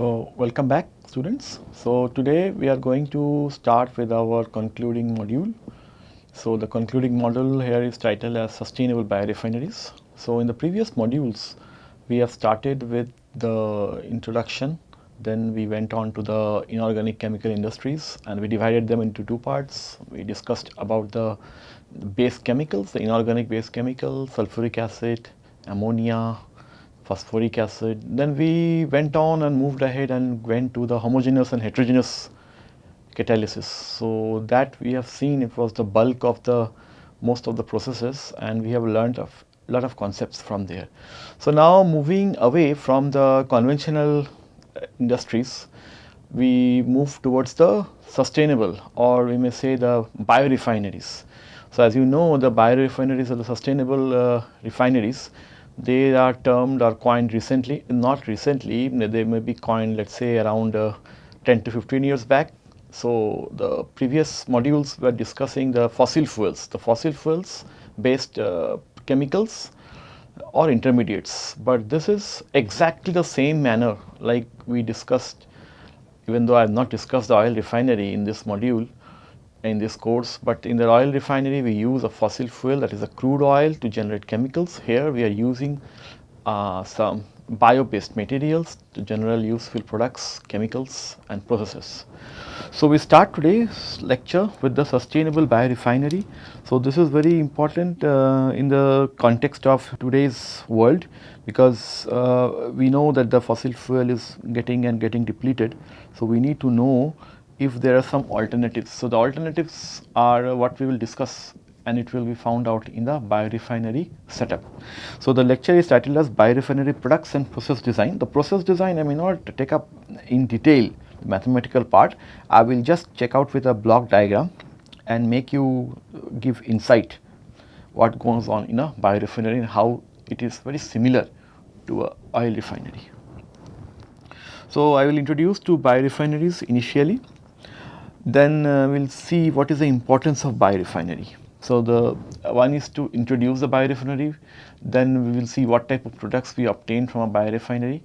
So, welcome back students. So, today we are going to start with our concluding module. So, the concluding module here is titled as sustainable biorefineries. So, in the previous modules we have started with the introduction then we went on to the inorganic chemical industries and we divided them into two parts. We discussed about the base chemicals, the inorganic base chemicals, sulfuric acid, ammonia, phosphoric acid. Then we went on and moved ahead and went to the homogeneous and heterogeneous catalysis. So, that we have seen it was the bulk of the most of the processes and we have learned a lot of concepts from there. So, now moving away from the conventional uh, industries, we move towards the sustainable or we may say the biorefineries. So, as you know the biorefineries are the sustainable uh, refineries they are termed or coined recently, not recently, they may be coined let us say around uh, 10 to 15 years back. So, the previous modules were discussing the fossil fuels, the fossil fuels based uh, chemicals or intermediates, but this is exactly the same manner like we discussed even though I have not discussed the oil refinery in this module, in this course, but in the oil refinery we use a fossil fuel that is a crude oil to generate chemicals. Here we are using uh, some bio based materials to general useful products, chemicals and processes. So, we start today's lecture with the sustainable biorefinery. So, this is very important uh, in the context of today's world because uh, we know that the fossil fuel is getting and getting depleted. So, we need to know if there are some alternatives. So, the alternatives are what we will discuss and it will be found out in the biorefinery setup. So, the lecture is titled as biorefinery products and process design. The process design I may not take up in detail the mathematical part, I will just check out with a block diagram and make you give insight what goes on in a biorefinery and how it is very similar to a oil refinery. So, I will introduce two biorefineries initially then uh, we will see what is the importance of biorefinery. So, the one is to introduce the biorefinery, then we will see what type of products we obtain from a biorefinery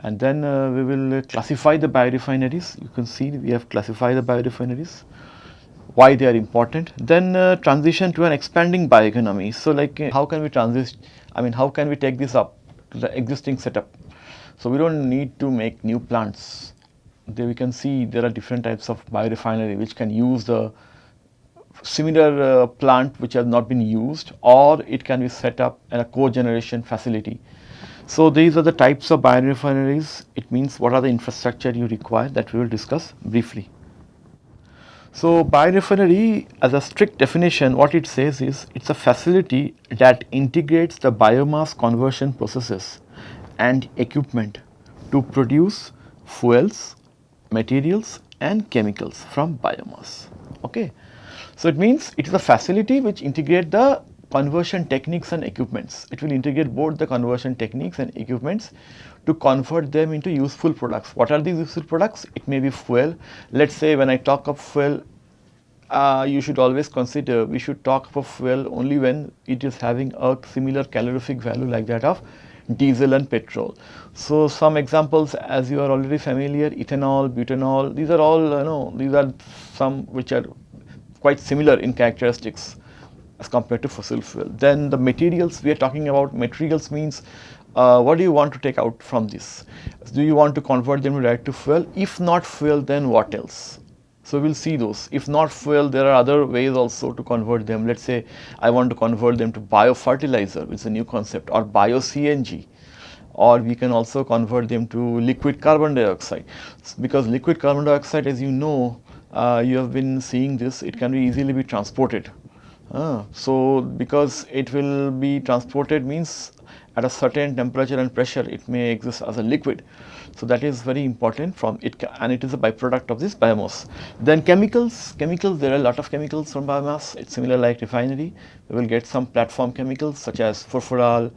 and then uh, we will classify the biorefineries. You can see we have classified the biorefineries, why they are important. Then uh, transition to an expanding bioeconomy. So, like uh, how can we transition, I mean how can we take this up to the existing setup. So, we do not need to make new plants there we can see there are different types of biorefinery which can use the similar uh, plant which has not been used or it can be set up in a cogeneration facility. So, these are the types of biorefineries it means what are the infrastructure you require that we will discuss briefly. So, biorefinery as a strict definition what it says is it is a facility that integrates the biomass conversion processes and equipment to produce fuels, materials and chemicals from biomass. Okay. So, it means it is a facility which integrate the conversion techniques and equipments. It will integrate both the conversion techniques and equipments to convert them into useful products. What are these useful products? It may be fuel. Let us say when I talk of fuel, uh, you should always consider we should talk of fuel only when it is having a similar calorific value like that of diesel and petrol. So, some examples as you are already familiar ethanol, butanol these are all you know these are some which are quite similar in characteristics as compared to fossil fuel. Then the materials we are talking about materials means uh, what do you want to take out from this? Do you want to convert them direct to fuel? If not fuel then what else? So, we will see those. If not fuel, there are other ways also to convert them. Let us say I want to convert them to biofertilizer, which is a new concept or bio-CNG or we can also convert them to liquid carbon dioxide. Because liquid carbon dioxide as you know, uh, you have been seeing this, it can be easily be transported. Uh, so, because it will be transported means at a certain temperature and pressure it may exist as a liquid. So, that is very important from it and it is a byproduct of this biomass. Then chemicals, chemicals there are a lot of chemicals from biomass, it is similar like refinery. We will get some platform chemicals such as furfural,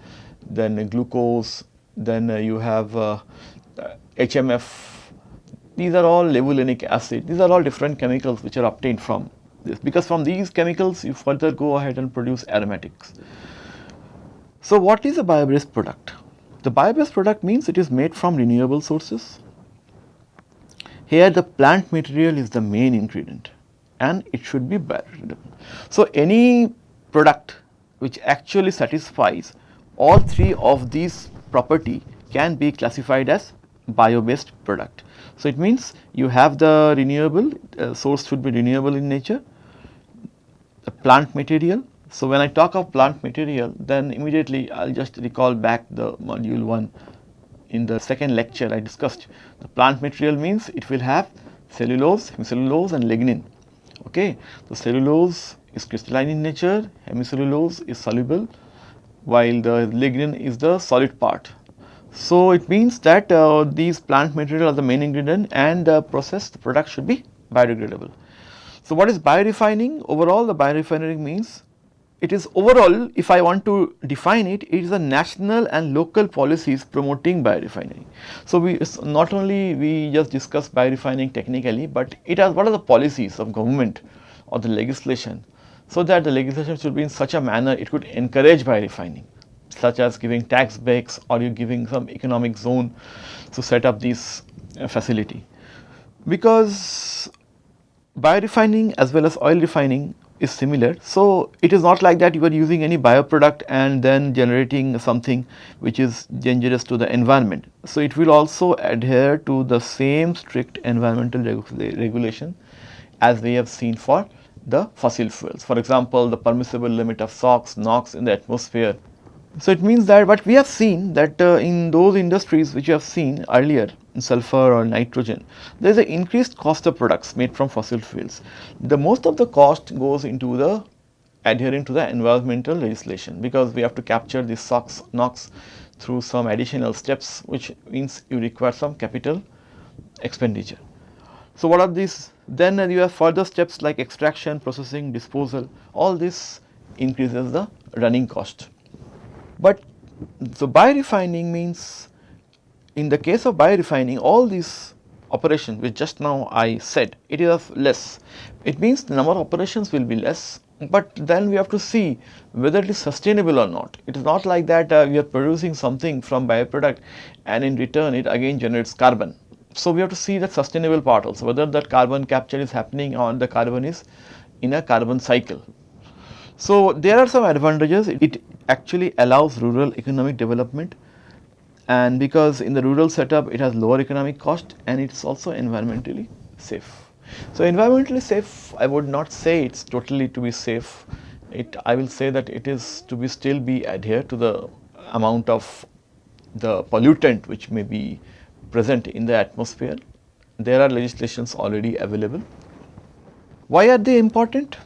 then glucose, then uh, you have uh, HMF. These are all levulinic acid, these are all different chemicals which are obtained from this because from these chemicals you further go ahead and produce aromatics. So, what is a bio-based product? The bio-based product means it is made from renewable sources here the plant material is the main ingredient and it should be biodegradable. So, any product which actually satisfies all three of these property can be classified as bio based product. So, it means you have the renewable uh, source should be renewable in nature, the plant material. So, when I talk of plant material then immediately I will just recall back the module 1 in the second lecture I discussed the plant material means it will have cellulose, hemicellulose and lignin. Okay. The cellulose is crystalline in nature, hemicellulose is soluble while the lignin is the solid part. So, it means that uh, these plant material are the main ingredient and the process the product should be biodegradable. So, what is biorefining? Overall the biorefinery means it is overall if I want to define it, it is a national and local policies promoting biorefinery. So, we not only we just discuss biorefining technically, but it has what are the policies of government or the legislation. So, that the legislation should be in such a manner it could encourage biorefining such as giving tax breaks or you giving some economic zone to set up this uh, facility. Because biorefining as well as oil refining is similar. So, it is not like that you are using any bioproduct and then generating something which is dangerous to the environment. So, it will also adhere to the same strict environmental reg regulation as we have seen for the fossil fuels. For example, the permissible limit of SOx, NOx in the atmosphere. So, it means that what we have seen that uh, in those industries which you have seen earlier sulfur or nitrogen, there is an increased cost of products made from fossil fuels. The most of the cost goes into the adhering to the environmental legislation because we have to capture this SOx, NOx through some additional steps which means you require some capital expenditure. So, what are these? Then you have further steps like extraction, processing, disposal, all this increases the running cost. But so biorefining means in the case of biorefining all these operations which just now I said it is of less. It means the number of operations will be less but then we have to see whether it is sustainable or not. It is not like that uh, we are producing something from bioproduct and in return it again generates carbon. So, we have to see that sustainable part also whether that carbon capture is happening or the carbon is in a carbon cycle. So, there are some advantages it actually allows rural economic development and because in the rural setup it has lower economic cost and it is also environmentally safe. So, environmentally safe I would not say it is totally to be safe, it I will say that it is to be still be adhere to the amount of the pollutant which may be present in the atmosphere. There are legislations already available. Why are they important?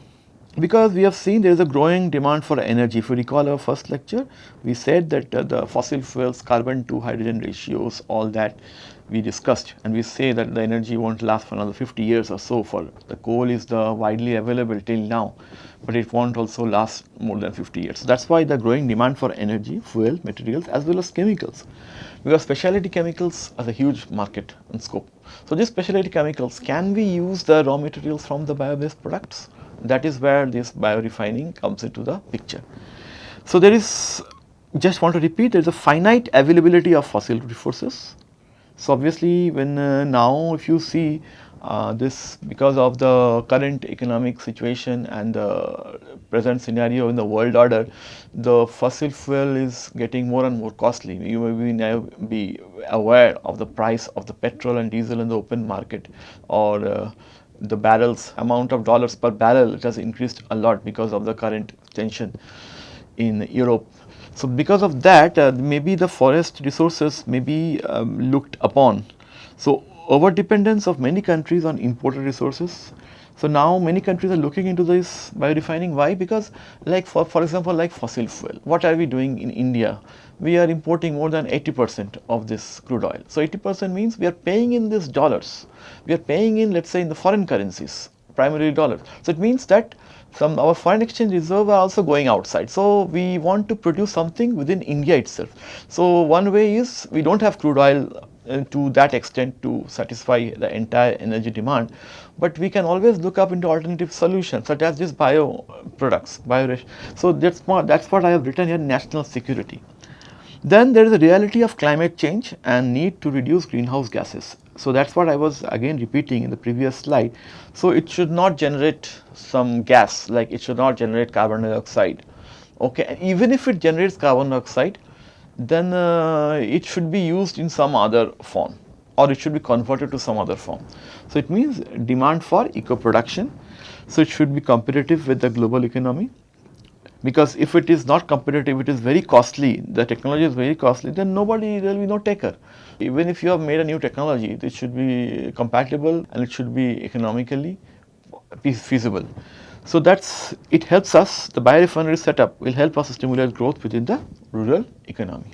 Because we have seen there is a growing demand for energy. If you recall our first lecture, we said that uh, the fossil fuels carbon to hydrogen ratios all that we discussed and we say that the energy won't last for another 50 years or so for the coal is the widely available till now, but it won't also last more than 50 years. So, that is why the growing demand for energy, fuel, materials as well as chemicals because specialty chemicals are a huge market and scope. So, these specialty chemicals can we use the raw materials from the bio-based products? That is where this biorefining comes into the picture. So, there is just want to repeat there is a finite availability of fossil resources. So, obviously when uh, now if you see uh, this because of the current economic situation and the present scenario in the world order, the fossil fuel is getting more and more costly. You may be now be aware of the price of the petrol and diesel in the open market or uh, the barrels amount of dollars per barrel it has increased a lot because of the current tension in Europe. So, because of that uh, maybe the forest resources may be um, looked upon. So, over dependence of many countries on imported resources. So, now many countries are looking into this biorefining why because like for, for example like fossil fuel what are we doing in India we are importing more than 80 percent of this crude oil. So, 80 percent means we are paying in these dollars, we are paying in let us say in the foreign currencies primarily dollars. So, it means that some our foreign exchange reserve are also going outside. So, we want to produce something within India itself. So, one way is we do not have crude oil uh, to that extent to satisfy the entire energy demand, but we can always look up into alternative solutions such as these bio products, bio. So, that is what, that is what I have written here national security. Then there is a reality of climate change and need to reduce greenhouse gases. So that is what I was again repeating in the previous slide. So it should not generate some gas like it should not generate carbon dioxide. Okay, and even if it generates carbon dioxide, then uh, it should be used in some other form or it should be converted to some other form. So it means demand for eco production. So it should be competitive with the global economy because if it is not competitive, it is very costly, the technology is very costly, then nobody, there will be no taker. Even if you have made a new technology, it should be compatible and it should be economically feasible. So that's, it helps us, the biorefinery setup will help us stimulate growth within the rural economy.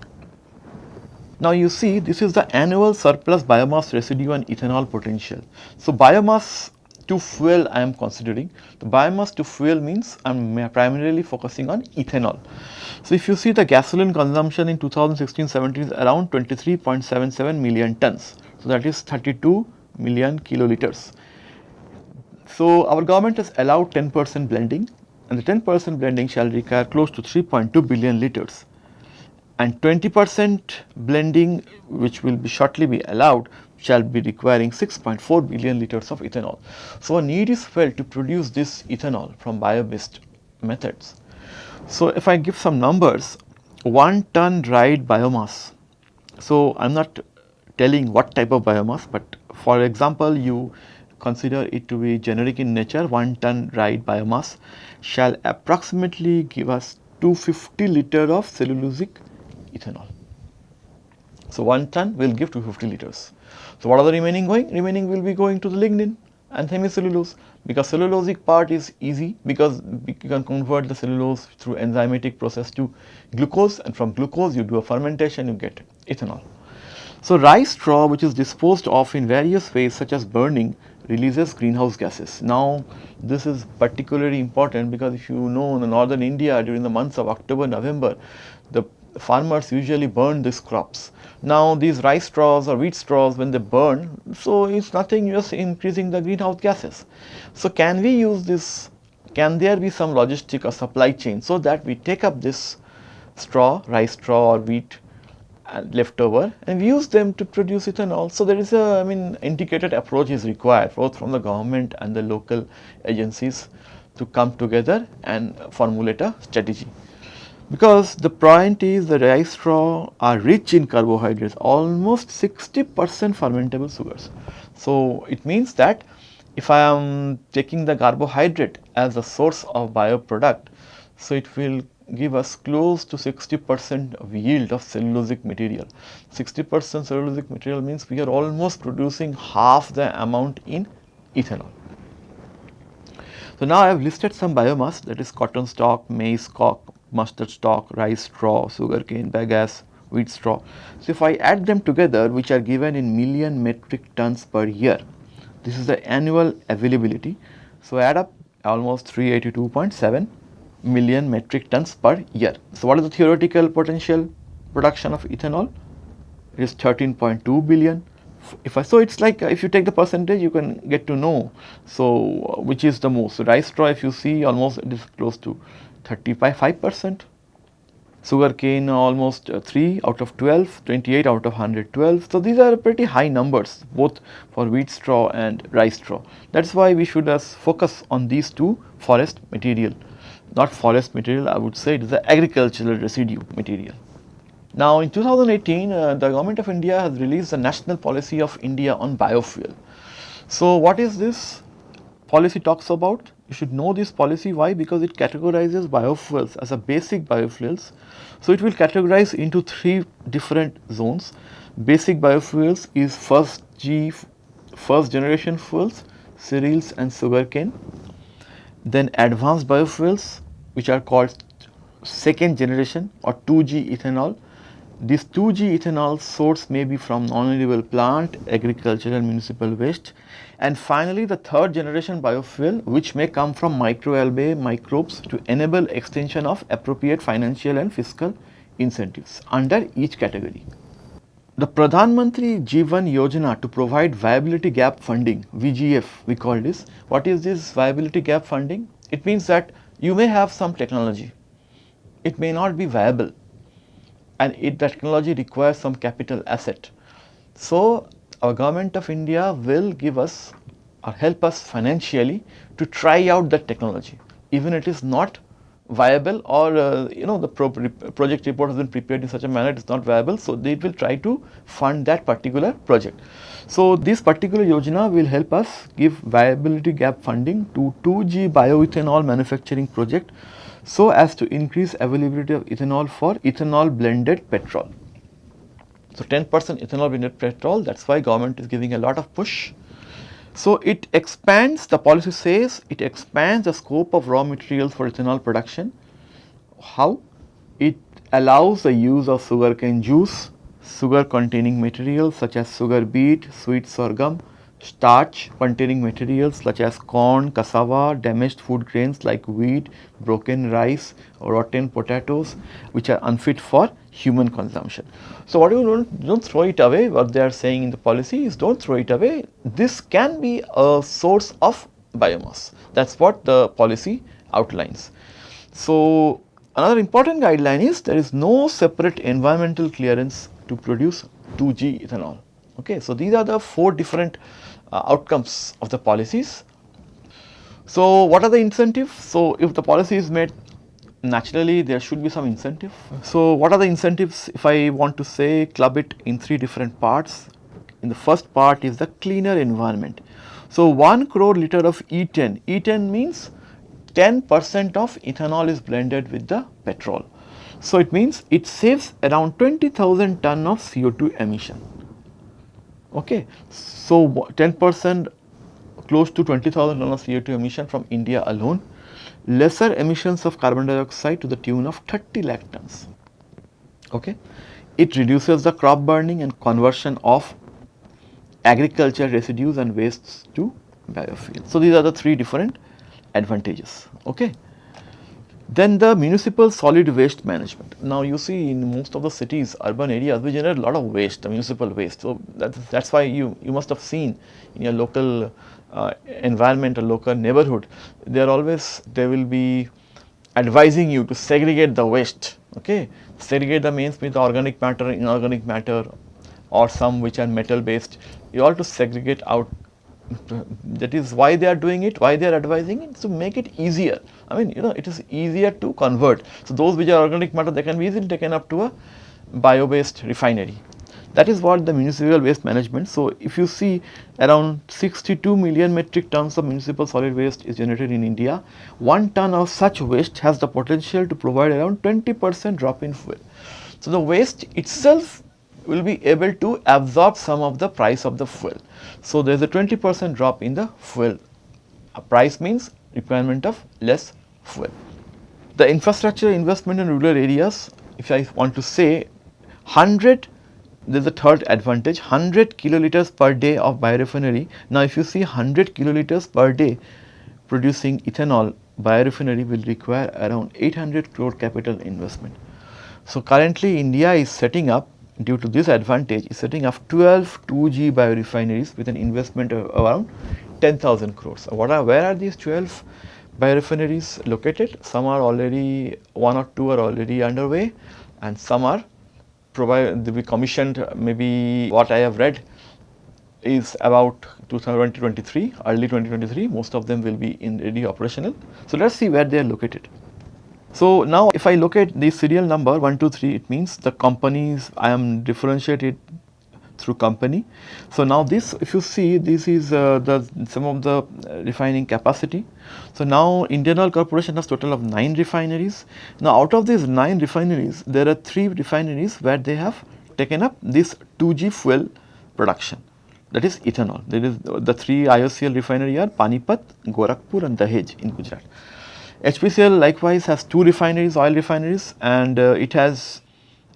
Now you see this is the annual surplus biomass residue and ethanol potential. So biomass to fuel I am considering. The biomass to fuel means I am primarily focusing on ethanol. So if you see the gasoline consumption in 2016-17 is around 23.77 million tons. So that is 32 million kiloliters. So our government has allowed 10 percent blending and the 10 percent blending shall require close to 3.2 billion liters and 20 percent blending which will be shortly be allowed shall be requiring 6.4 billion liters of ethanol. So, a need is felt to produce this ethanol from bio-based methods. So, if I give some numbers, 1 ton dried biomass. So, I am not telling what type of biomass, but for example, you consider it to be generic in nature, 1 ton dried biomass shall approximately give us 250 liter of cellulosic ethanol. So, 1 ton will give 250 liters. So, what are the remaining going? Remaining will be going to the lignin and hemicellulose because cellulosic part is easy because you can convert the cellulose through enzymatic process to glucose and from glucose you do a fermentation you get ethanol. So, rice straw which is disposed of in various ways such as burning releases greenhouse gases. Now, this is particularly important because if you know in the northern India during the months of October, November, the farmers usually burn these crops now these rice straws or wheat straws when they burn, so it's nothing just increasing the greenhouse gases. So can we use this, can there be some logistic or supply chain so that we take up this straw, rice straw or wheat uh, leftover and we use them to produce ethanol. So there is a, I mean, integrated approach is required both from the government and the local agencies to come together and formulate a strategy because the point is the rice straw are rich in carbohydrates almost 60 percent fermentable sugars. So, it means that if I am taking the carbohydrate as a source of bioproduct, so it will give us close to 60 percent of yield of cellulosic material. 60 percent cellulosic material means we are almost producing half the amount in ethanol. So, now I have listed some biomass that is cotton stalk, maize stalk, mustard stalk, rice straw, sugarcane, bagasse, wheat straw. So, if I add them together which are given in million metric tons per year, this is the annual availability. So, add up almost 382.7 million metric tons per year. So, what is the theoretical potential production of ethanol? It is 13.2 billion. If I, so it's like if you take the percentage you can get to know so which is the most so rice straw if you see almost it is close to 35 percent. Sugar cane almost uh, 3 out of 12, 28 out of 112. So, these are pretty high numbers both for wheat straw and rice straw. That is why we should uh, focus on these two forest material, not forest material I would say it is the agricultural residue material. Now in 2018 uh, the government of India has released the national policy of India on biofuel. So, what is this policy talks about? You should know this policy why because it categorizes biofuels as a basic biofuels. So, it will categorize into three different zones. Basic biofuels is first G first generation fuels, cereals and sugarcane. Then advanced biofuels which are called second generation or 2G ethanol. This 2G ethanol source may be from non-renewable plant, agricultural and municipal waste and finally, the third generation biofuel which may come from microalgae microbes to enable extension of appropriate financial and fiscal incentives under each category. The Pradhan Mantri Jeevan Yojana to provide viability gap funding VGF we call this. What is this viability gap funding? It means that you may have some technology, it may not be viable and it, the technology requires some capital asset. So, our government of India will give us or help us financially to try out that technology even if it is not viable or uh, you know the pro project report has been prepared in such a manner it is not viable. So, they will try to fund that particular project. So, this particular yojana will help us give viability gap funding to 2G bioethanol manufacturing project so as to increase availability of ethanol for ethanol blended petrol. So, 10 percent ethanol blended petrol that is why government is giving a lot of push so, it expands the policy says it expands the scope of raw materials for ethanol production. How? It allows the use of sugarcane juice, sugar containing materials such as sugar beet, sweet sorghum, starch containing materials such as corn, cassava, damaged food grains like wheat, broken rice, rotten potatoes which are unfit for human consumption. So, what you don't, don't throw it away what they are saying in the policy is don't throw it away this can be a source of biomass that is what the policy outlines. So, another important guideline is there is no separate environmental clearance to produce 2G ethanol. Okay. So, these are the four different uh, outcomes of the policies. So, what are the incentives? So, if the policy is made naturally there should be some incentive. So, what are the incentives if I want to say club it in three different parts? In the first part is the cleaner environment. So, 1 crore liter of E10, E10 means 10 percent of ethanol is blended with the petrol. So, it means it saves around 20,000 ton of CO2 emission. Okay. So, 10 percent close to 20,000 ton of CO2 emission from India alone lesser emissions of carbon dioxide to the tune of 30 lakh tons. Okay. It reduces the crop burning and conversion of agriculture residues and wastes to biofuel. So, these are the three different advantages. Okay. Then the municipal solid waste management. Now you see in most of the cities, urban areas, we generate a lot of waste, the municipal waste. So that's, that's why you, you must have seen in your local uh, environment or local neighborhood, they are always, they will be advising you to segregate the waste, okay. Segregate the means with organic matter, inorganic matter or some which are metal based, you have to segregate out that is why they are doing it, why they are advising it to make it easier. I mean you know it is easier to convert. So, those which are organic matter they can be easily taken up to a bio based refinery. That is what the municipal waste management. So, if you see around 62 million metric tons of municipal solid waste is generated in India, 1 ton of such waste has the potential to provide around 20 percent drop in fuel. So, the waste itself will be able to absorb some of the price of the fuel. So, there is a 20 percent drop in the fuel. A price means requirement of less fuel. The infrastructure investment in rural areas, if I want to say 100 there is a third advantage 100 kiloliters per day of biorefinery. Now, if you see 100 kiloliters per day producing ethanol biorefinery will require around 800 crore capital investment. So, currently India is setting up due to this advantage is setting up 12 2G biorefineries with an investment of around 10,000 crores. What are, where are these 12 biorefineries located? Some are already, one or two are already underway and some are provide, be commissioned maybe what I have read is about 2023, early 2023, most of them will be in ready operational. So, let us see where they are located. So, now if I look at the serial number 1, 2, 3, it means the companies I am differentiated through company. So, now this if you see this is uh, the some of the uh, refining capacity. So, now Indian Oil Corporation has total of 9 refineries. Now, out of these 9 refineries there are 3 refineries where they have taken up this 2G fuel production that is ethanol. There is the 3 IOCL refinery are Panipat, Gorakhpur and Dahej in Gujarat. HPCL likewise has two refineries, oil refineries and uh, it has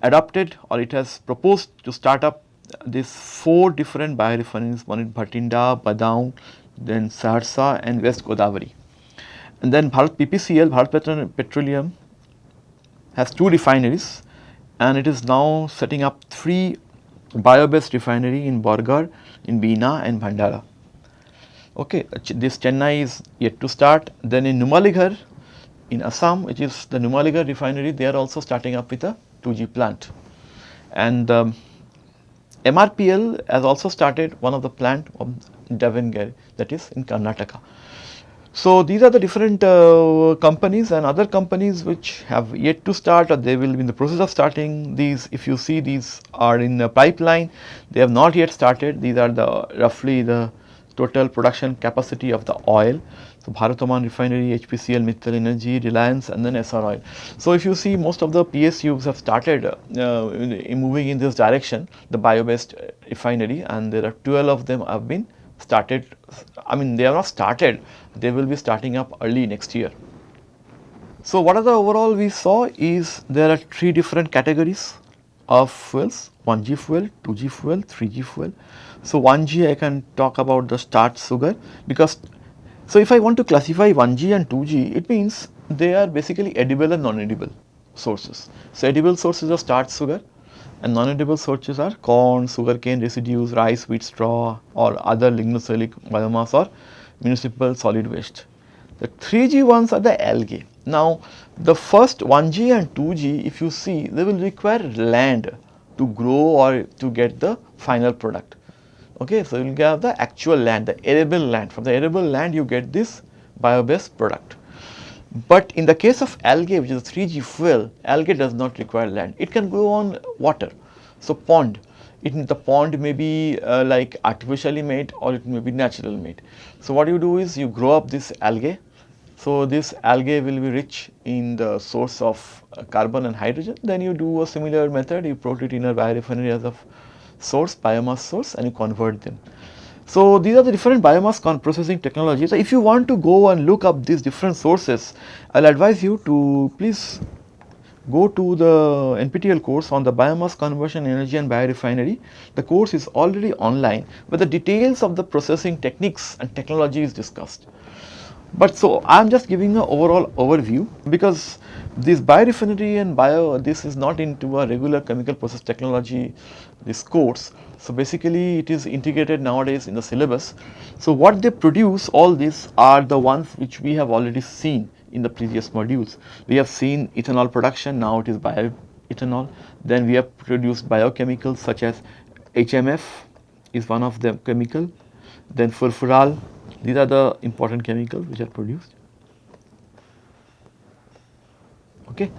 adopted or it has proposed to start up these four different biorefineries, one in Bhatinda, Badaun, then Saharsa and West Godavari. And then Bharat PPCL, Bharat Petroleum has two refineries and it is now setting up three bio-based refinery in Bargarh, in Bina and Bhandara. Okay, this Chennai is yet to start. Then in Numaligarh, in Assam which is the Numaligarh refinery they are also starting up with a 2G plant. and um, MRPL has also started one of the plant of Davangere that is in Karnataka. So, these are the different uh, companies and other companies which have yet to start or they will be in the process of starting these if you see these are in the pipeline they have not yet started these are the roughly the total production capacity of the oil. So, Bharat Oman Refinery, HPCL, Mittal Energy, Reliance and then Essar Oil. So, if you see most of the PSUs have started uh, in moving in this direction the bio based refinery and there are 12 of them have been started I mean they are not started they will be starting up early next year. So, what are the overall we saw is there are three different categories of fuels 1G fuel, 2G fuel, 3G fuel. So, 1G I can talk about the starch sugar because so if I want to classify 1G and 2G it means they are basically edible and non-edible sources. So, edible sources are starch sugar and non-edible sources are corn, sugarcane residues, rice, wheat straw or other lignocellulosic biomass or municipal solid waste. The 3G ones are the algae. Now, the first 1G and 2G if you see they will require land to grow or to get the final product. Okay, so you will get the actual land, the arable land. From the arable land you get this bio-based product. But in the case of algae which is a 3G fuel, algae does not require land. It can grow on water. So, pond, it, the pond may be uh, like artificially made or it may be natural made. So, what you do is you grow up this algae. So, this algae will be rich in the source of uh, carbon and hydrogen. Then you do a similar method, you put it in a biorefinery as a source, biomass source and you convert them. So, these are the different biomass processing technologies. So, if you want to go and look up these different sources, I will advise you to please go to the NPTEL course on the biomass conversion energy and biorefinery. The course is already online where the details of the processing techniques and technology is discussed. But so I am just giving an overall overview because this biorefinery and bio this is not into a regular chemical process technology this course. So basically it is integrated nowadays in the syllabus. So what they produce all these are the ones which we have already seen in the previous modules. We have seen ethanol production now it is bioethanol then we have produced biochemicals such as HMF is one of the chemical then furfural these are the important chemicals which are produced. Okay.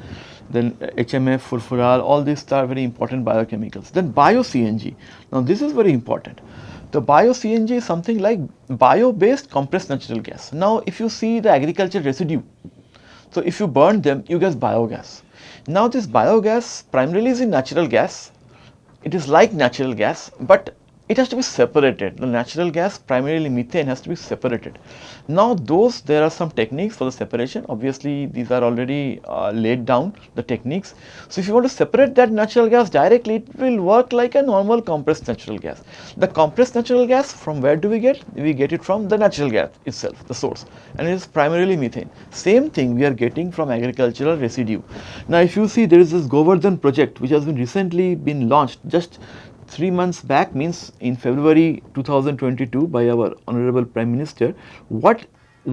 Then HMF, furfural, all these are very important biochemicals. Then bio-CNG. Now this is very important. The bio-CNG is something like bio-based compressed natural gas. Now if you see the agriculture residue, so if you burn them, you get biogas. Now this biogas primarily is in natural gas. It is like natural gas, but it has to be separated. The natural gas, primarily methane, has to be separated. Now, those there are some techniques for the separation. Obviously, these are already uh, laid down the techniques. So, if you want to separate that natural gas directly, it will work like a normal compressed natural gas. The compressed natural gas, from where do we get? We get it from the natural gas itself, the source, and it is primarily methane. Same thing we are getting from agricultural residue. Now, if you see, there is this Govardhan project which has been recently been launched just 3 months back means in February 2022 by our honorable prime minister what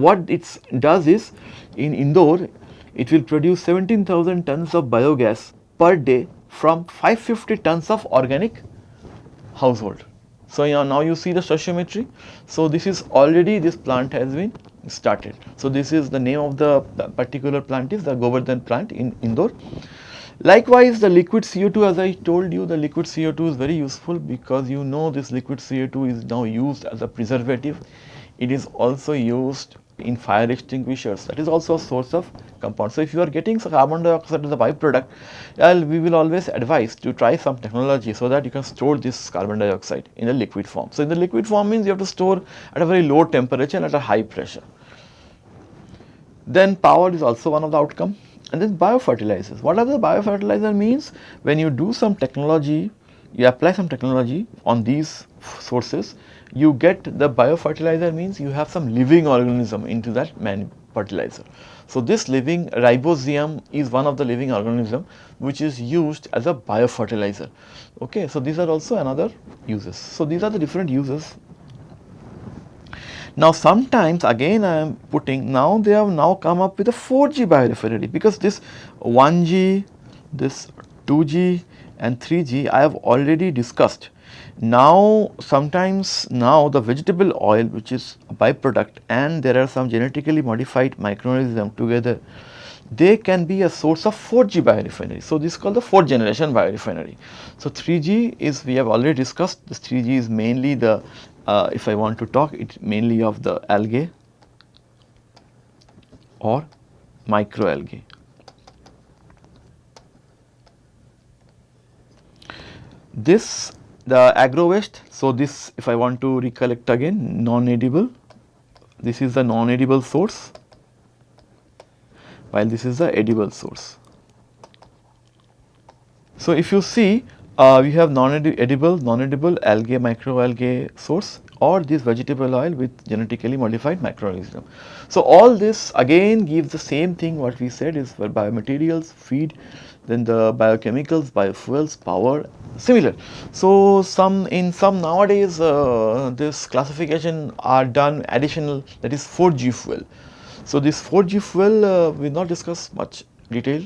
what it does is in Indore it will produce 17,000 tons of biogas per day from 550 tons of organic household. So, yeah, now you see the stoichiometry. So, this is already this plant has been started. So, this is the name of the, the particular plant is the Govardhan plant in Indore. Likewise, the liquid CO2 as I told you the liquid CO2 is very useful because you know this liquid CO2 is now used as a preservative. It is also used in fire extinguishers that is also a source of compound. So, if you are getting carbon dioxide as a byproduct well, we will always advise to try some technology so that you can store this carbon dioxide in a liquid form. So, in the liquid form means you have to store at a very low temperature and at a high pressure. Then power is also one of the outcome and then biofertilizers. What are the biofertilizer means? When you do some technology, you apply some technology on these sources, you get the biofertilizer means you have some living organism into that man fertilizer. So, this living rhizobium is one of the living organism which is used as a biofertilizer. Okay. So, these are also another uses. So, these are the different uses now sometimes again I am putting now they have now come up with a 4G biorefinery because this 1G, this 2G and 3G I have already discussed. Now sometimes now the vegetable oil which is a byproduct and there are some genetically modified microorganism together they can be a source of 4G biorefinery. So, this is called the 4th generation biorefinery. So, 3G is we have already discussed this 3G is mainly the uh, if I want to talk it mainly of the algae or microalgae. This the agro waste, so this if I want to recollect again non-edible, this is the non-edible source while this is the edible source. So, if you see we have non-edible, non-edible algae, microalgae source or this vegetable oil with genetically modified microorganism. So, all this again gives the same thing what we said is for biomaterials, feed, then the biochemicals, biofuels, power similar. So, some in some nowadays uh, this classification are done additional that is 4G fuel. So, this 4G fuel uh, we will not discuss much detail,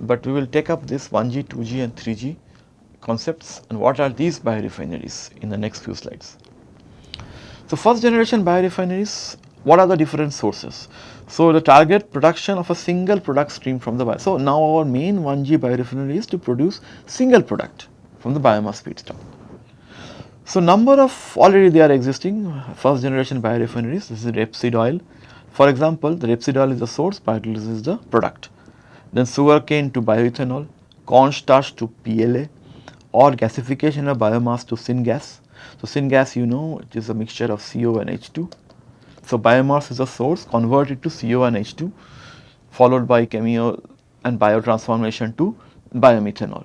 but we will take up this 1G, 2G and 3G concepts and what are these biorefineries in the next few slides. So, first generation biorefineries what are the different sources? So, the target production of a single product stream from the bio. So, now our main 1G biorefinery is to produce single product from the biomass feedstock. So, number of already they are existing first generation biorefineries this is rapeseed oil. For example, the rapeseed oil is the source, biodiesel is the product. Then sugarcane to bioethanol, cornstarch to PLA or gasification of biomass to syngas. So, syngas you know it is a mixture of CO and H2 so, biomass is a source converted to CO and H2 followed by chemical and biotransformation to biomethanol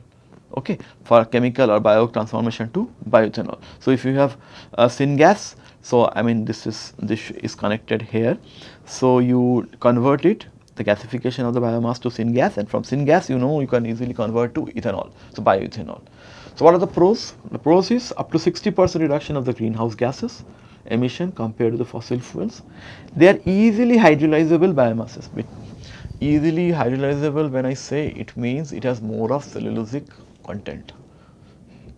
okay, for chemical or biotransformation to bioethanol. So, if you have uh, a syngas, so I mean this is this is connected here. So, you convert it the gasification of the biomass to syngas and from syngas you know you can easily convert to ethanol, so bioethanol. So, what are the pros? The pros is up to 60 percent reduction of the greenhouse gases, emission compared to the fossil fuels. They are easily hydrolyzable biomasses. Easily hydrolyzable when I say it means it has more of cellulosic content,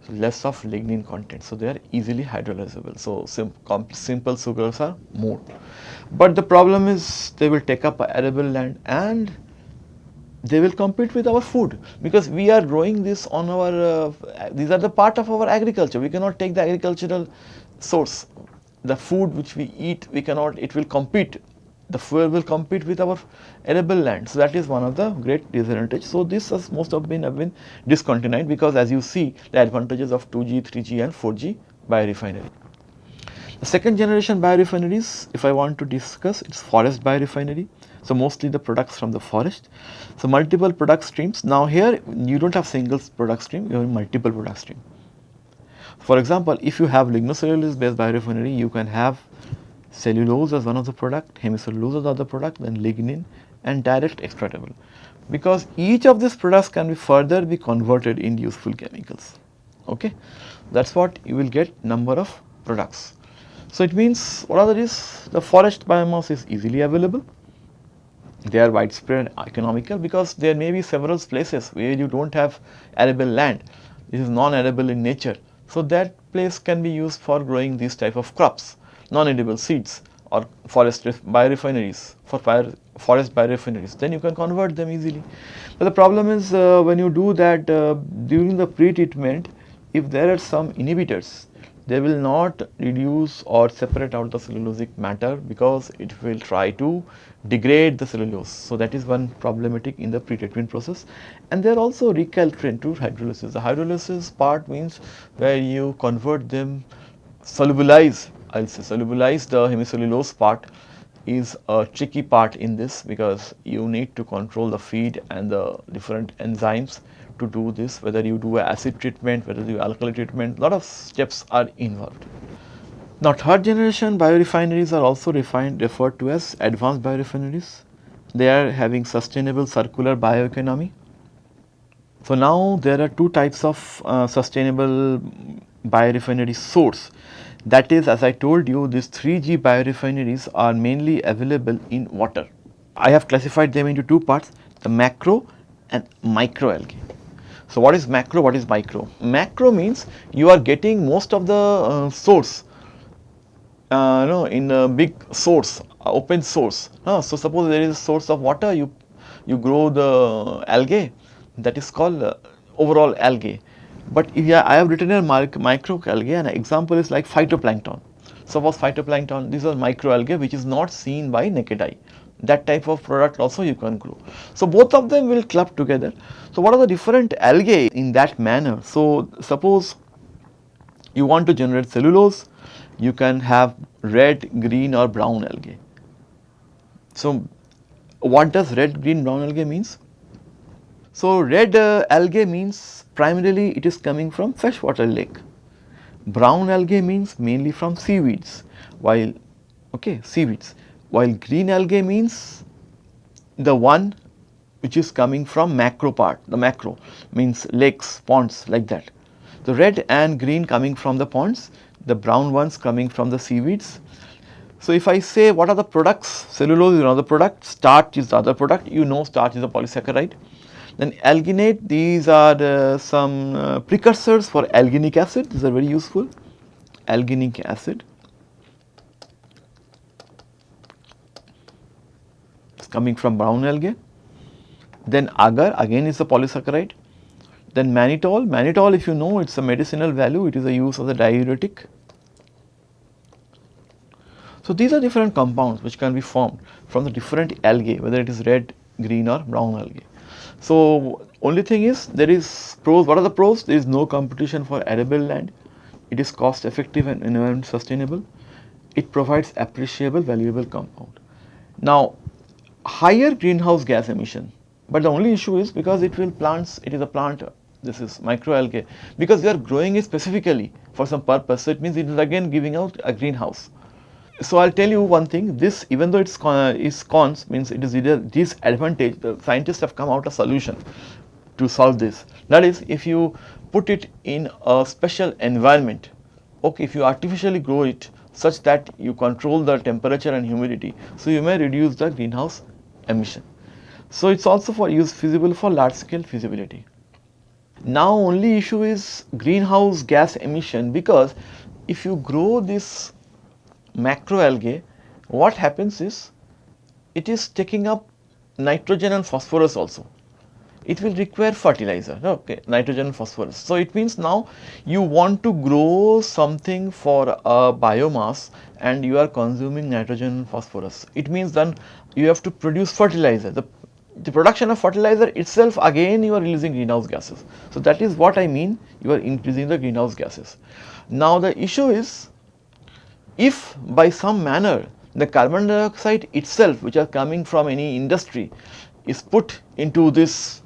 less of lignin content. So, they are easily hydrolyzable. So, sim simple sugars are more. But the problem is they will take up arable land and they will compete with our food because we are growing this on our, uh, these are the part of our agriculture. We cannot take the agricultural source the food which we eat we cannot it will compete the fuel will compete with our arable land. So, that is one of the great disadvantage. So, this has most of been have been discontinued because as you see the advantages of 2G, 3G and 4G biorefinery. The second generation biorefineries if I want to discuss it is forest biorefinery. So, mostly the products from the forest. So, multiple product streams. Now, here you do not have single product stream, you have multiple product stream. For example, if you have lignocellulose based biorefinery, you can have cellulose as one of the product, hemicellulose as the other product, then lignin and direct extractable. Because each of these products can be further be converted in useful chemicals. Okay, that is what you will get number of products. So, it means what are these? The forest biomass is easily available. They are widespread economical because there may be several places where you do not have arable land. This is non-arable in nature so, that place can be used for growing these type of crops, non-edible seeds or forest biorefineries for forest biorefineries, then you can convert them easily. But the problem is uh, when you do that uh, during the pre-treatment, if there are some inhibitors, they will not reduce or separate out the cellulosic matter because it will try to degrade the cellulose. So, that is one problematic in the pre-treatment process and they are also recalcitrant to hydrolysis. The hydrolysis part means where you convert them solubilize I will say solubilize the hemicellulose part is a tricky part in this because you need to control the feed and the different enzymes to do this whether you do acid treatment, whether you do alkali treatment, lot of steps are involved. Now, third generation biorefineries are also refined, referred to as advanced biorefineries. They are having sustainable circular bioeconomy. So, now there are two types of uh, sustainable biorefinery source. That is as I told you these 3G biorefineries are mainly available in water. I have classified them into two parts the macro and microalgae. So, what is macro, what is micro? Macro means you are getting most of the uh, source uh, no, in a big source, uh, open source. Uh, so, suppose there is a source of water, you, you grow the algae that is called uh, overall algae. But if I have written a micro algae an example is like phytoplankton. Suppose phytoplankton, these are microalgae which is not seen by naked eye. That type of product also you can grow. So both of them will club together. So what are the different algae in that manner? So suppose you want to generate cellulose, you can have red, green or brown algae. So what does red, green, brown algae means? So red uh, algae means primarily it is coming from freshwater lake. Brown algae means mainly from seaweeds, while okay seaweeds, while green algae means the one which is coming from macro part, the macro means lakes, ponds like that. The red and green coming from the ponds, the brown ones coming from the seaweeds. So, if I say what are the products, cellulose is another product, starch is the other product, you know starch is a polysaccharide. Then alginate, these are uh, some uh, precursors for alginic acid, these are very useful, alginic acid. It's coming from brown algae. Then agar, again is a polysaccharide. Then mannitol, mannitol if you know it is a medicinal value, it is a use of the diuretic. So, these are different compounds which can be formed from the different algae whether it is red, green or brown algae. So, only thing is there is pros, what are the pros? There is no competition for arable land, it is cost effective and environment sustainable, it provides appreciable valuable compound. Now, higher greenhouse gas emission, but the only issue is because it will plants, it is a plant, this is microalgae, because they are growing it specifically for some purpose, so it means it is again giving out a greenhouse. So, I will tell you one thing this even though it is, uh, is cons means it is either disadvantage the scientists have come out a solution to solve this. That is if you put it in a special environment okay if you artificially grow it such that you control the temperature and humidity. So, you may reduce the greenhouse emission. So, it is also for use feasible for large scale feasibility. Now, only issue is greenhouse gas emission because if you grow this macroalgae, what happens is it is taking up nitrogen and phosphorus also. It will require fertilizer, okay, nitrogen and phosphorus. So, it means now you want to grow something for a biomass and you are consuming nitrogen and phosphorus. It means then you have to produce fertilizer. The, the production of fertilizer itself again you are releasing greenhouse gases. So, that is what I mean you are increasing the greenhouse gases. Now, the issue is if by some manner the carbon dioxide itself which are coming from any industry is put into this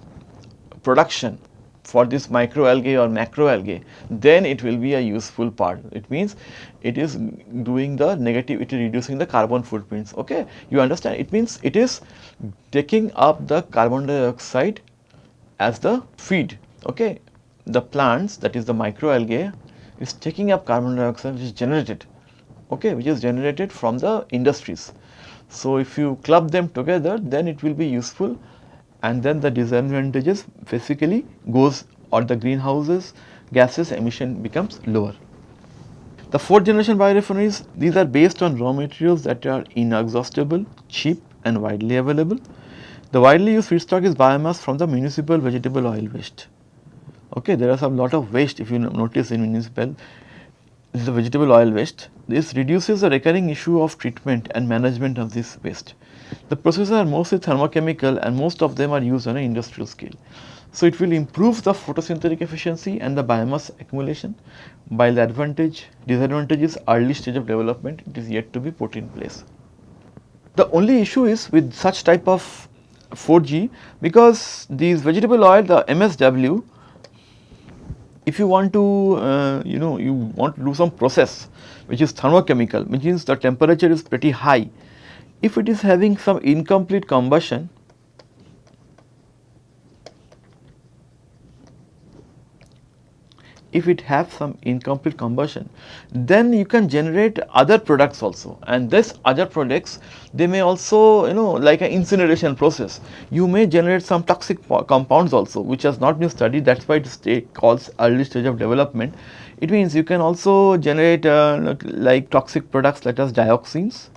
production for this microalgae or macroalgae, then it will be a useful part. It means it is doing the negative, it is reducing the carbon footprints, okay. You understand, it means it is taking up the carbon dioxide as the feed, okay. The plants that is the microalgae is taking up carbon dioxide which is generated okay, which is generated from the industries. So, if you club them together then it will be useful and then the disadvantages basically goes or the greenhouses gases emission becomes lower. The fourth generation biorefineries these are based on raw materials that are inexhaustible, cheap and widely available. The widely used feedstock is biomass from the municipal vegetable oil waste. Okay, there are some lot of waste if you notice in municipal this is the vegetable oil waste. This reduces the recurring issue of treatment and management of this waste. The processes are mostly thermochemical and most of them are used on an industrial scale. So, it will improve the photosynthetic efficiency and the biomass accumulation while the advantage disadvantage is early stage of development it is yet to be put in place. The only issue is with such type of 4G because these vegetable oil the MSW if you want to uh, you know you want to do some process which is thermochemical which means the temperature is pretty high if it is having some incomplete combustion if it has some incomplete combustion, then you can generate other products also and this other products they may also you know like an incineration process. You may generate some toxic compounds also which has not been studied that is why it is called early stage of development. It means you can also generate uh, like toxic products such as dioxins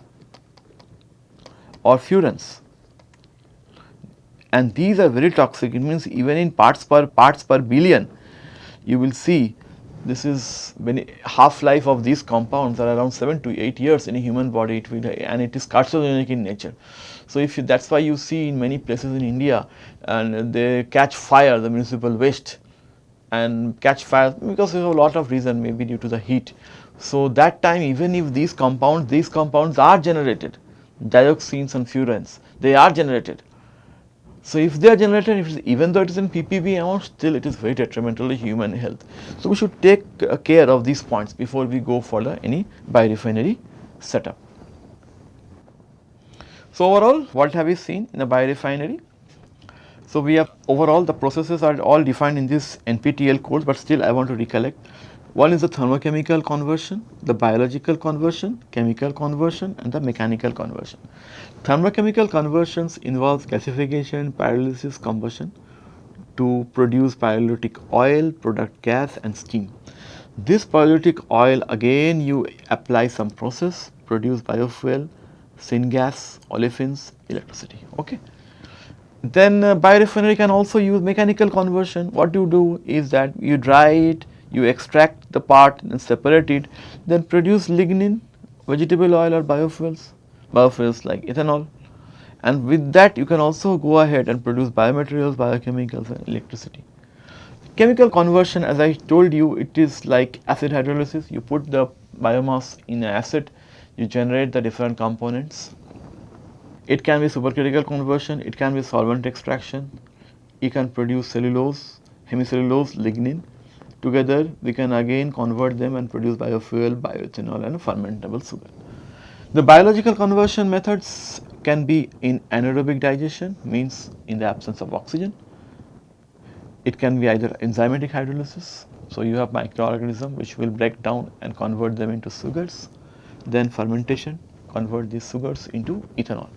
or furans and these are very toxic it means even in parts per parts per billion you will see this is half life of these compounds are around 7 to 8 years in a human body it will and it is carcinogenic in nature. So, if that is why you see in many places in India and they catch fire the municipal waste and catch fire because there is a lot of reason maybe due to the heat. So, that time even if these compounds these compounds are generated dioxins and furans they are generated so, if they are generated even though it is in ppb amount still it is very detrimental to human health. So, we should take uh, care of these points before we go for the any biorefinery setup. So, overall what have we seen in a biorefinery? So, we have overall the processes are all defined in this NPTEL course, but still I want to recollect one is the thermochemical conversion, the biological conversion, chemical conversion and the mechanical conversion. Thermochemical conversions involve gasification, pyrolysis, combustion to produce pyrolytic oil, product gas and steam. This pyrolytic oil again you apply some process, produce biofuel, syngas, olefins, electricity. Okay. Then uh, biorefinery can also use mechanical conversion. What you do is that you dry it, you extract the part and separate it, then produce lignin, vegetable oil or biofuels, biofuels like ethanol. And with that you can also go ahead and produce biomaterials, biochemicals and electricity. Chemical conversion as I told you it is like acid hydrolysis, you put the biomass in acid, you generate the different components. It can be supercritical conversion, it can be solvent extraction, you can produce cellulose, hemicellulose, lignin Together we can again convert them and produce biofuel, bioethanol and fermentable sugar. The biological conversion methods can be in anaerobic digestion means in the absence of oxygen. It can be either enzymatic hydrolysis. So, you have microorganism which will break down and convert them into sugars. Then fermentation convert these sugars into ethanol.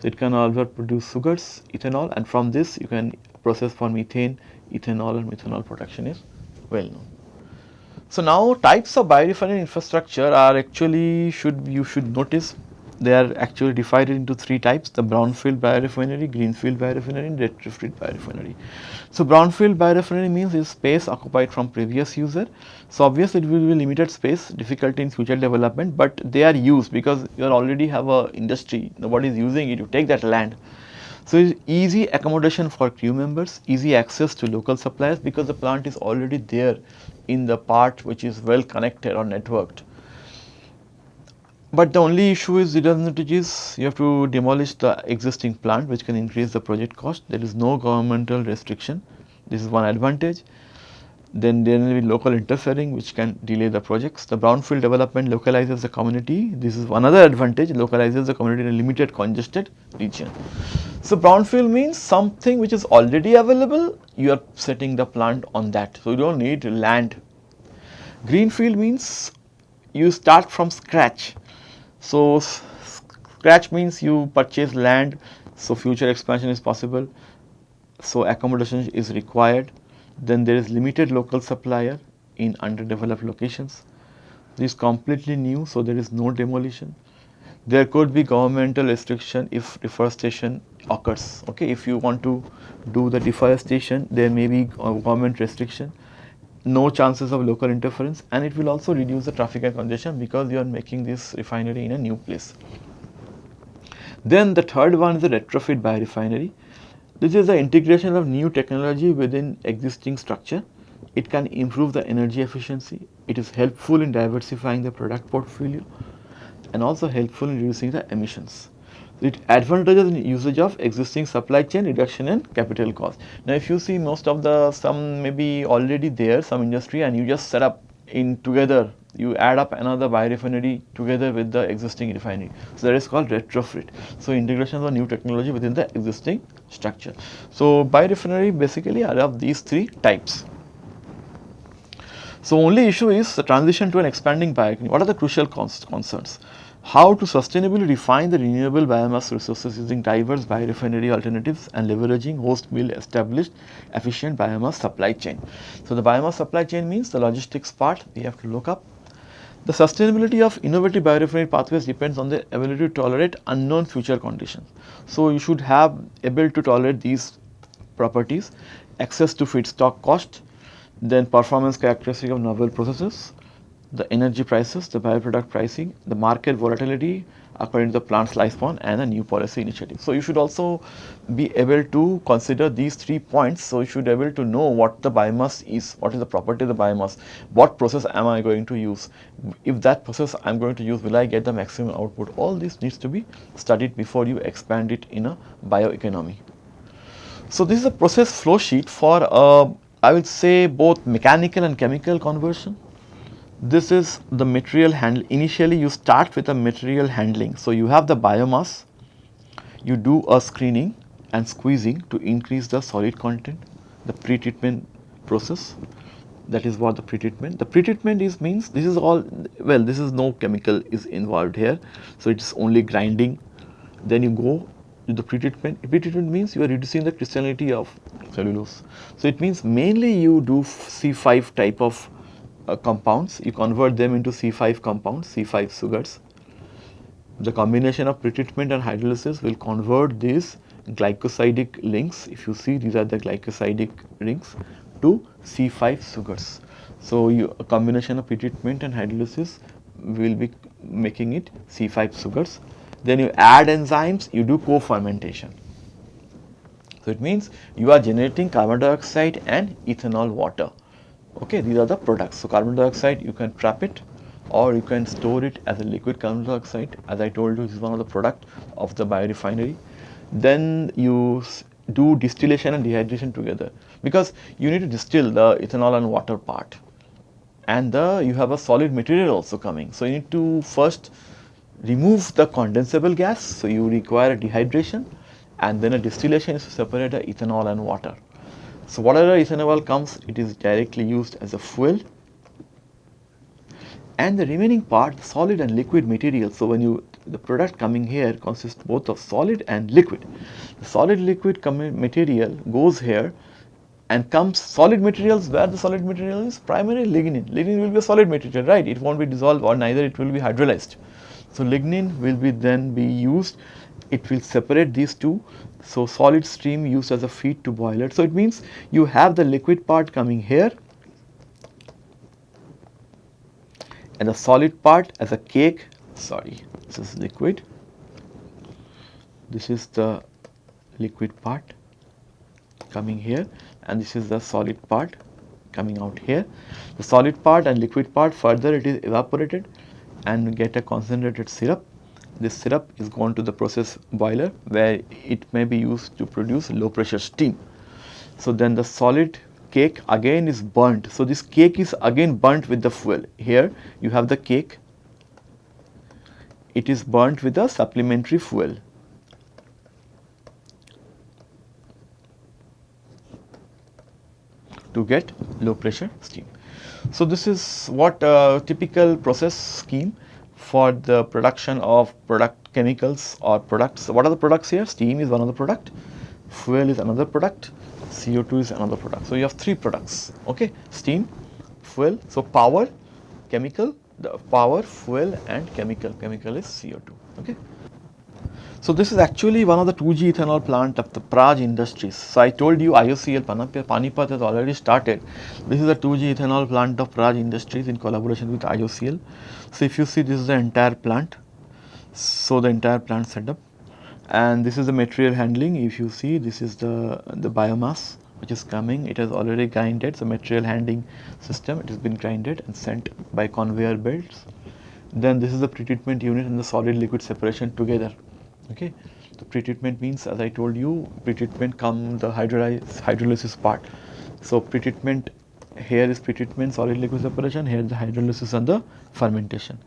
So, it can also produce sugars, ethanol and from this you can process for methane, ethanol and methanol production is well known. So, now types of biorefinery infrastructure are actually should you should notice they are actually divided into three types the brownfield biorefinery, greenfield biorefinery and retrofit biorefinery. So, brownfield biorefinery means is space occupied from previous user. So, obviously it will be limited space difficulty in future development, but they are used because you already have a industry nobody is using it you take that land so, easy accommodation for crew members, easy access to local suppliers because the plant is already there in the part which is well connected or networked. But the only issue is redundancies, you have to demolish the existing plant which can increase the project cost. There is no governmental restriction, this is one advantage. Then there will be local interfering which can delay the projects. The brownfield development localizes the community. This is another advantage, localizes the community in a limited congested region. So, brownfield means something which is already available, you are setting the plant on that. So, you do not need land. Greenfield means you start from scratch. So, scratch means you purchase land, so future expansion is possible. So, accommodation is required then there is limited local supplier in underdeveloped locations. This is completely new, so there is no demolition. There could be governmental restriction if deforestation occurs. Okay, if you want to do the deforestation, there may be uh, government restriction. No chances of local interference, and it will also reduce the traffic and congestion because you are making this refinery in a new place. Then the third one is the retrofit biorefinery. This is the integration of new technology within existing structure. It can improve the energy efficiency. It is helpful in diversifying the product portfolio and also helpful in reducing the emissions. It advantages in usage of existing supply chain reduction in capital cost. Now, if you see most of the some maybe already there some industry and you just set up in together you add up another biorefinery together with the existing refinery. So, that is called retrofit. So, integration of new technology within the existing structure. So, biorefinery basically are of these three types. So, only issue is the transition to an expanding bioeconomy. What are the crucial concerns? How to sustainably refine the renewable biomass resources using diverse biorefinery alternatives and leveraging host mill established efficient biomass supply chain. So, the biomass supply chain means the logistics part we have to look up. The sustainability of innovative biorefinery pathways depends on the ability to tolerate unknown future conditions. So, you should have able to tolerate these properties, access to feedstock cost, then performance characteristic of novel processes, the energy prices, the byproduct pricing, the market volatility according to the plant's lifespan and a new policy initiative. So, you should also be able to consider these three points. So, you should be able to know what the biomass is, what is the property of the biomass, what process am I going to use, if that process I am going to use will I get the maximum output. All this needs to be studied before you expand it in a bioeconomy. So, this is a process flow sheet for uh, I will say both mechanical and chemical conversion this is the material handle initially you start with a material handling. So, you have the biomass, you do a screening and squeezing to increase the solid content, the pre-treatment process that is what the pre-treatment. The pre-treatment is means this is all well this is no chemical is involved here. So, it is only grinding then you go to the pre-treatment. Pre-treatment means you are reducing the crystallinity of cellulose. So, it means mainly you do C5 type of Uh, compounds, you convert them into C5 compounds, C5 sugars. The combination of pretreatment and hydrolysis will convert these glycosidic links, if you see these are the glycosidic rings to C5 sugars. So, you, a combination of pretreatment and hydrolysis will be making it C5 sugars. Then you add enzymes, you do co-fermentation. So, it means you are generating carbon dioxide and ethanol water okay these are the products. So carbon dioxide you can trap it or you can store it as a liquid carbon dioxide. As I told you this is one of the product of the biorefinery. Then you do distillation and dehydration together. Because you need to distill the ethanol and water part. And the you have a solid material also coming. So you need to first remove the condensable gas. So you require a dehydration and then a distillation is to separate the ethanol and water so, whatever ethanol comes it is directly used as a fuel and the remaining part solid and liquid material. So, when you the product coming here consists both of solid and liquid. The solid liquid material goes here and comes solid materials where the solid material is primarily lignin. Lignin will be a solid material right it not be dissolved or neither it will be hydrolyzed. So, lignin will be then be used it will separate these two so, solid stream used as a feed to boiler. So, it means you have the liquid part coming here and the solid part as a cake. Sorry this is liquid. This is the liquid part coming here and this is the solid part coming out here. The solid part and liquid part further it is evaporated and get a concentrated syrup this syrup is gone to the process boiler where it may be used to produce low pressure steam. So, then the solid cake again is burnt. So, this cake is again burnt with the fuel. Here you have the cake, it is burnt with a supplementary fuel. to get low pressure steam. So, this is what uh, typical process scheme for the production of product chemicals or products. What are the products here? Steam is one of the product, fuel is another product, CO2 is another product. So, you have three products, okay, steam, fuel, so power, chemical, the power, fuel and chemical, chemical is CO2, okay. So, this is actually one of the 2G ethanol plant of the Praj Industries. So, I told you IOCL Panipat has already started. This is a 2G ethanol plant of Praj Industries in collaboration with IOCL. So, if you see this is the entire plant. So, the entire plant setup and this is the material handling. If you see this is the, the biomass which is coming it has already grinded. So, material handling system it has been grinded and sent by conveyor belts. Then this is the pretreatment unit and the solid liquid separation together okay. The pretreatment means as I told you pretreatment come the hydrolysis part. So, pretreatment here is pretreatment solid liquid separation here the hydrolysis and the fermentation.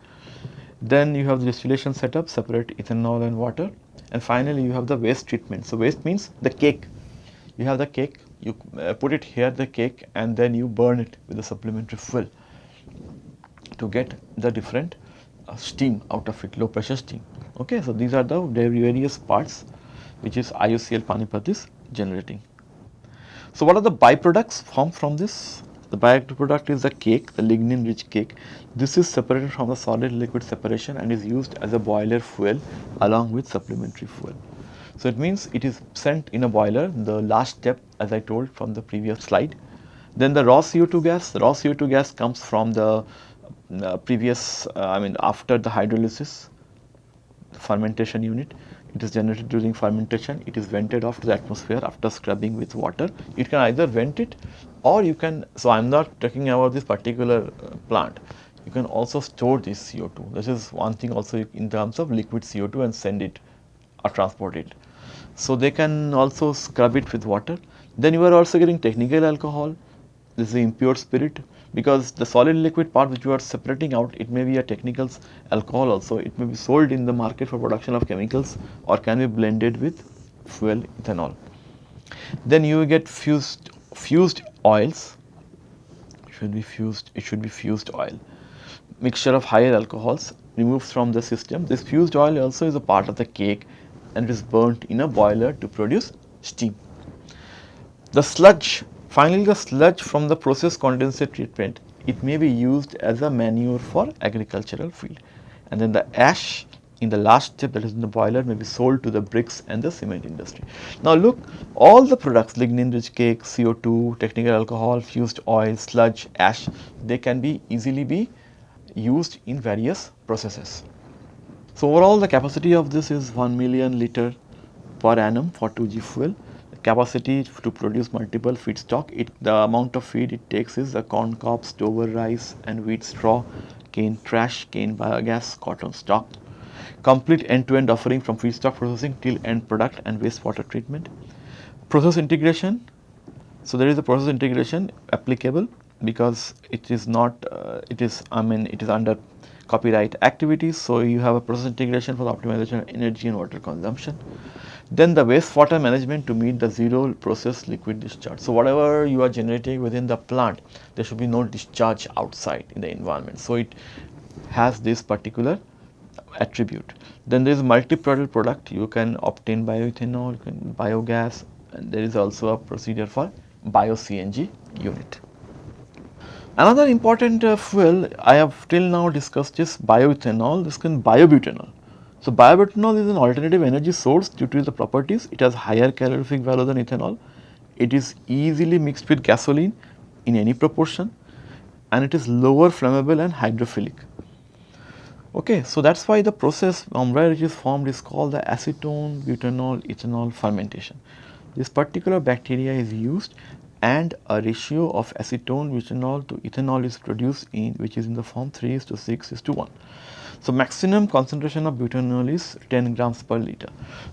Then you have the distillation setup separate ethanol and water and finally you have the waste treatment. So, waste means the cake you have the cake you uh, put it here the cake and then you burn it with a supplementary fuel to get the different uh, steam out of it, low pressure steam. Okay, so these are the various parts which is IOCL Panipat is generating. So what are the byproducts formed from this? The byproduct product is the cake, the lignin rich cake. This is separated from the solid liquid separation and is used as a boiler fuel along with supplementary fuel. So it means it is sent in a boiler, the last step as I told from the previous slide. Then the raw CO2 gas, the raw CO2 gas comes from the uh, previous, uh, I mean after the hydrolysis fermentation unit it is generated during fermentation, it is vented off to the atmosphere after scrubbing with water. You can either vent it or you can, so I am not talking about this particular uh, plant, you can also store this CO2. This is one thing also in terms of liquid CO2 and send it or transport it. So they can also scrub it with water. Then you are also getting technical alcohol, this is impure spirit because the solid liquid part which you are separating out it may be a technical alcohol also it may be sold in the market for production of chemicals or can be blended with fuel ethanol. Then you get fusel fusel oils should be fusel it should be fusel oil mixture of higher alcohols removed from the system this fusel oil also is a part of the cake and it is burnt in a boiler to produce steam. The sludge Finally, the sludge from the process condensate treatment, it may be used as a manure for agricultural field. And then the ash in the last step that is in the boiler may be sold to the bricks and the cement industry. Now look, all the products lignin rich cake, CO2, technical alcohol, fusel oil, sludge, ash, they can be easily be used in various processes. So overall the capacity of this is 1 million liter per annum for 2G fuel capacity to produce multiple feedstock. It, the amount of feed it takes is the corn cob, stover rice and wheat straw, cane trash, cane bagasse, cotton stock. Complete end-to-end -end offering from feedstock processing till end product and wastewater treatment. Process integration. So there is a process integration applicable because it is not, uh, it is, I mean, it is under copyright activities. So you have a process integration for the optimization of energy and water consumption. Then the wastewater management to meet the zero process liquid discharge. So whatever you are generating within the plant, there should be no discharge outside in the environment. So it has this particular attribute. Then there is multi-product product. You can obtain bioethanol, you can biogas, and there is also a procedure for bio-CNG unit. Another important uh, fuel I have till now discussed is bioethanol, this can biobutanol. So, biobutanol is an alternative energy source due to the properties. It has higher calorific value than ethanol. It is easily mixed with gasoline in any proportion and it is lower flammable and hydrophilic. Okay, so that is why the process umbra which is formed is called the acetone butanol ethanol fermentation. This particular bacteria is used and a ratio of acetone butanol to ethanol is produced in which is in the form 3 is to 6 is to 1. So, maximum concentration of butanol is 10 grams per liter.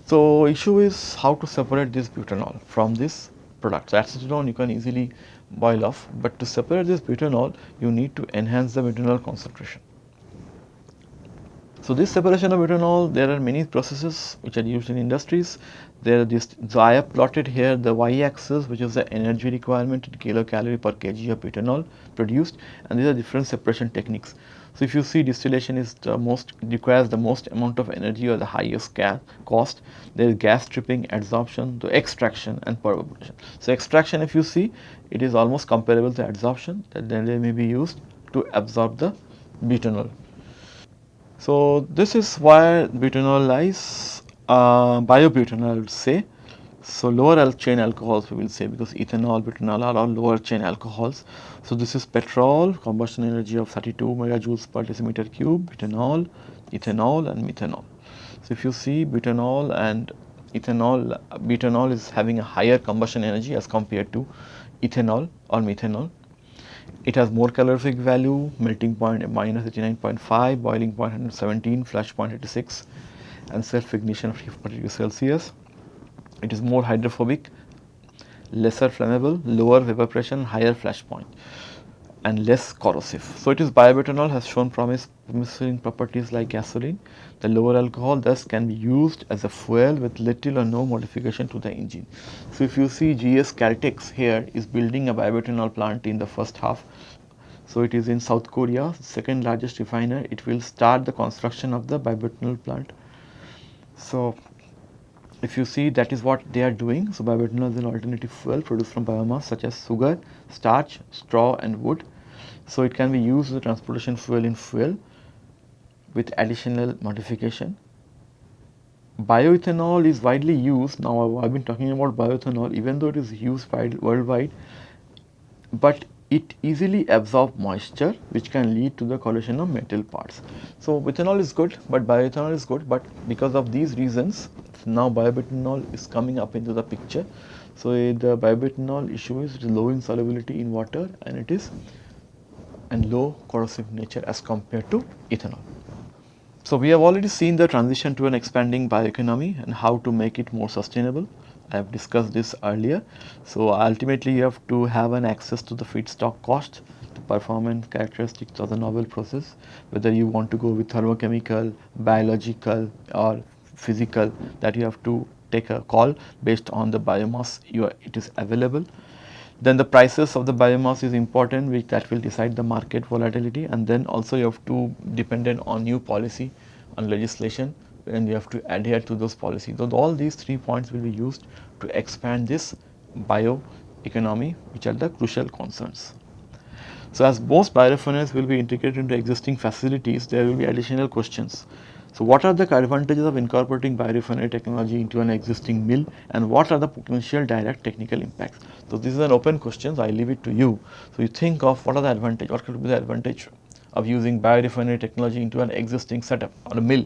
So, issue is how to separate this butanol from this product. So, acetone you can easily boil off, but to separate this butanol you need to enhance the butanol concentration. So, this separation of butanol there are many processes which are used in industries. There are this so I have plotted here the y axis which is the energy requirement in kilocalorie per kg of butanol produced and these are different separation techniques. So, if you see distillation is the most requires the most amount of energy or the highest gas cost, there is gas stripping, adsorption, the extraction and percussion. So, extraction if you see it is almost comparable to adsorption that then they may be used to absorb the butanol. So, this is why butanol lies uh, biobutanol I would say so, lower chain alcohols we will say because ethanol, butanol are all lower chain alcohols. So, this is petrol combustion energy of 32 megajoules per decimeter cube, butanol, ethanol and methanol. So, if you see butanol and ethanol, butanol is having a higher combustion energy as compared to ethanol or methanol. It has more calorific value, melting point minus 89.5, boiling point 117, flash point 86 and self ignition of 50 degrees Celsius. It is more hydrophobic, lesser flammable, lower vapor pressure, higher flash point and less corrosive. So, it is biobutanol has shown promise promising properties like gasoline. The lower alcohol thus can be used as a fuel with little or no modification to the engine. So, if you see GS Caltex here is building a biobutanol plant in the first half So, it is in South Korea, second largest refiner. It will start the construction of the bioethanol plant. So, if you see that is what they are doing. So, bioethanol is an alternative fuel produced from biomass such as sugar, starch, straw and wood. So, it can be used as a transportation fuel in fuel with additional modification. Bioethanol is widely used now I have been talking about bioethanol even though it is used worldwide, but it easily absorbs moisture which can lead to the collision of metal parts. So, ethanol is good, but bioethanol is good, but because of these reasons now bioethanol is coming up into the picture. So, eh, the bioethanol issue is low in solubility in water and it is and low corrosive nature as compared to ethanol. So, we have already seen the transition to an expanding bioeconomy and how to make it more sustainable. I have discussed this earlier. So, ultimately you have to have an access to the feedstock cost, the performance characteristics of the novel process, whether you want to go with thermochemical, biological or physical that you have to take a call based on the biomass are, it is available. Then the prices of the biomass is important which that will decide the market volatility and then also you have to dependent on new policy on legislation and you have to adhere to those policies. So, all these three points will be used to expand this bioeconomy which are the crucial concerns. So, as most biorefineries will be integrated into existing facilities, there will be additional questions. So, what are the advantages of incorporating biorefinery technology into an existing mill and what are the potential direct technical impacts? So, this is an open question, so I leave it to you. So, you think of what are the advantages, what could be the advantage of using biorefinery technology into an existing setup or a mill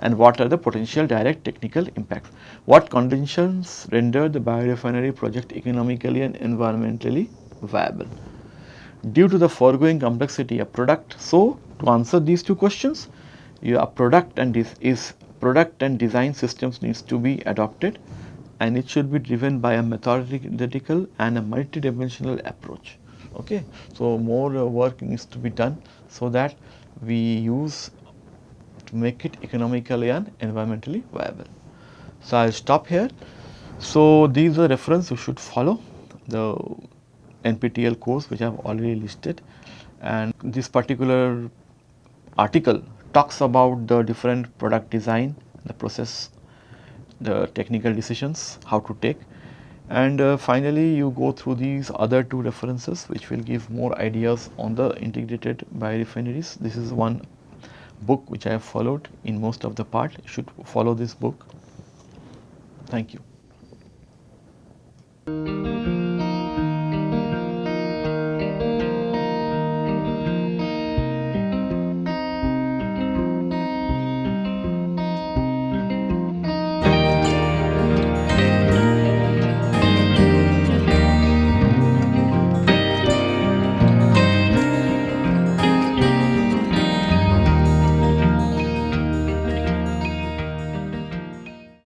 and what are the potential direct technical impacts. What conditions render the biorefinery project economically and environmentally viable. Due to the foregoing complexity a product, so to answer these two questions, your product and this is product and design systems needs to be adopted and it should be driven by a methodical and a multidimensional approach. Okay. So, more uh, work needs to be done so that we use to make it economically and environmentally viable. So, I will stop here. So, these are reference you should follow the NPTEL course which I have already listed and this particular article talks about the different product design, the process, the technical decisions, how to take and uh, finally you go through these other two references which will give more ideas on the integrated biorefineries. This is one book which I have followed in most of the part. You should follow this book. Thank you.